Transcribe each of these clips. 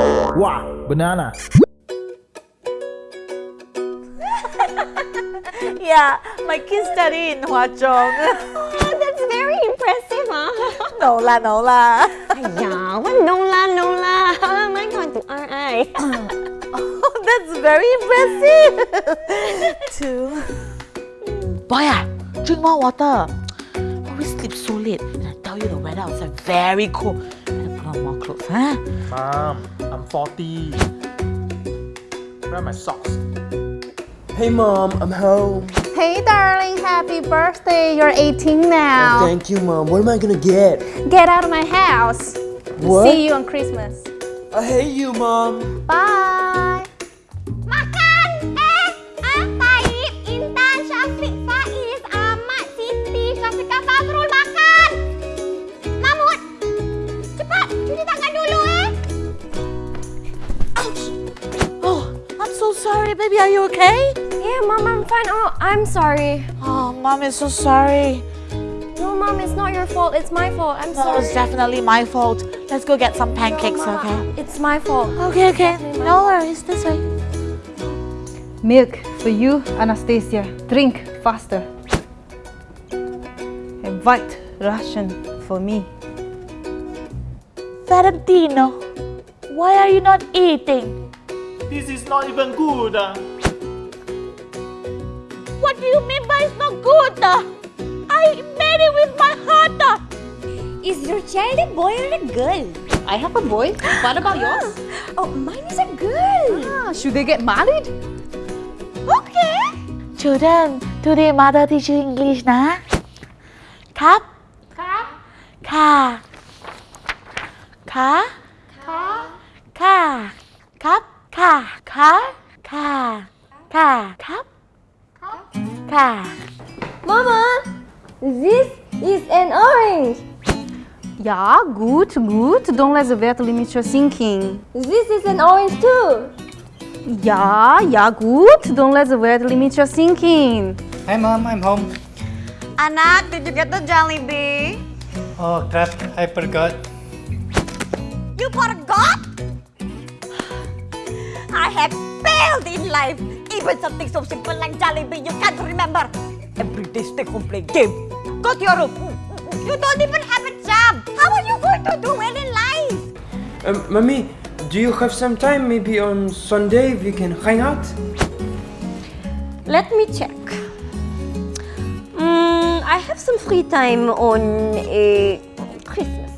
Wow, banana. Yeah, my kids study in Hwa Chong. Oh, that's very impressive, huh? no la, no la. yeah, what no la, no la. How am I going to RI? Oh, that's very impressive. Two. Boy, ah, drink more water. Always sleep so late. And I tell you the weather outside very cold. Better put on more clothes, huh? Mom, I'm 40. Where are my socks? Hey mom, I'm home. Hey darling, happy birthday. You're 18 Oh, now. thank you mom. What am I gonna get? Get out of my house. What? See you on Christmas. I hate you mom. Bye. So sorry, baby. Are you okay? Yeah, Mom, I'm fine. Oh, I'm sorry. Oh, mom is so sorry. No, Mom, it's not your fault. It's my fault. I'm No, sorry. it's definitely my fault. Let's go get some pancakes, Mama, okay? It's my fault. Okay, okay. No worries. This way. Milk for you, Anastasia. Drink faster. And white Russian for me. Valentino, why are you not eating? This is not even good. Ah. What do you mean by it's not good? Ah? I made it with my heart. Ah. Is your child a boy or a girl? I have a boy. What about yours? Oh, mine is a girl. Ah, should they get married? Okay. Children, today mother teach you English na. Cup. Cup. Ka. Ka. Ka. Ka. Cup. 카, 카, 카, 카, 카, Mama, this is an orange. Ja, gut, gut. Don't let the vet limit your thinking. This is an orange too. Ja, ja, gut. Don't let the vet limit your thinking. Hi mom, I'm home. Anak, did you get the Jollibee? Oh crap, I forgot. Have failed in life. Even something so simple like Jollibee, you can't remember. Every day stay home play game. Go to your room. You don't even have a job. How are you going to do well in life? Um, mommy, do you have some time? Maybe on Sunday we can hang out? Let me check. Mm, I have some free time on uh, Christmas.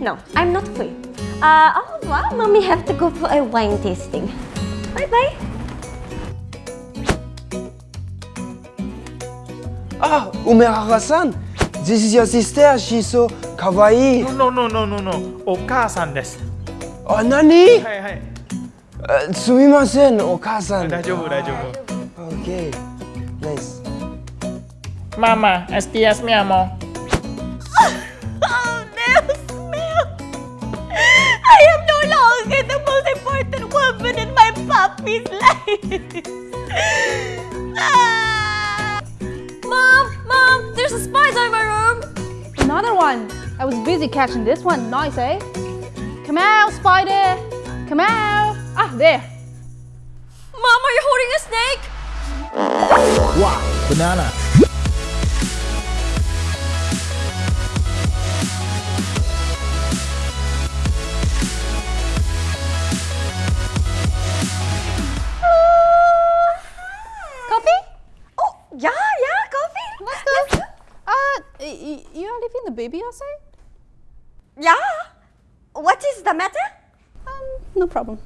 No, I'm not free. Uh, au revoir. Mommy have to go for a wine tasting. Bye bye. Ah, Umehara-san. This is your sister. She's so kawaii. No, no, no, no, no. Oka-san です。 Oh, nani? はいはい。 Uh, すみません、お母さん。大丈夫、大丈夫。 Okay. Nice. Mama, estias mi amor. Ah. Mom, mom, there's a spider in my room. Another one. I was busy catching this one. Nice, eh? Come out, spider. Come out. Ah, there. Mom, are you holding a snake? Wow, banana. Baby outside? Yeah. What is the matter? Um, no problem.